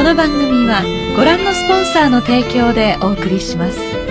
この番組はご覧のスポンサーの提供でお送りします。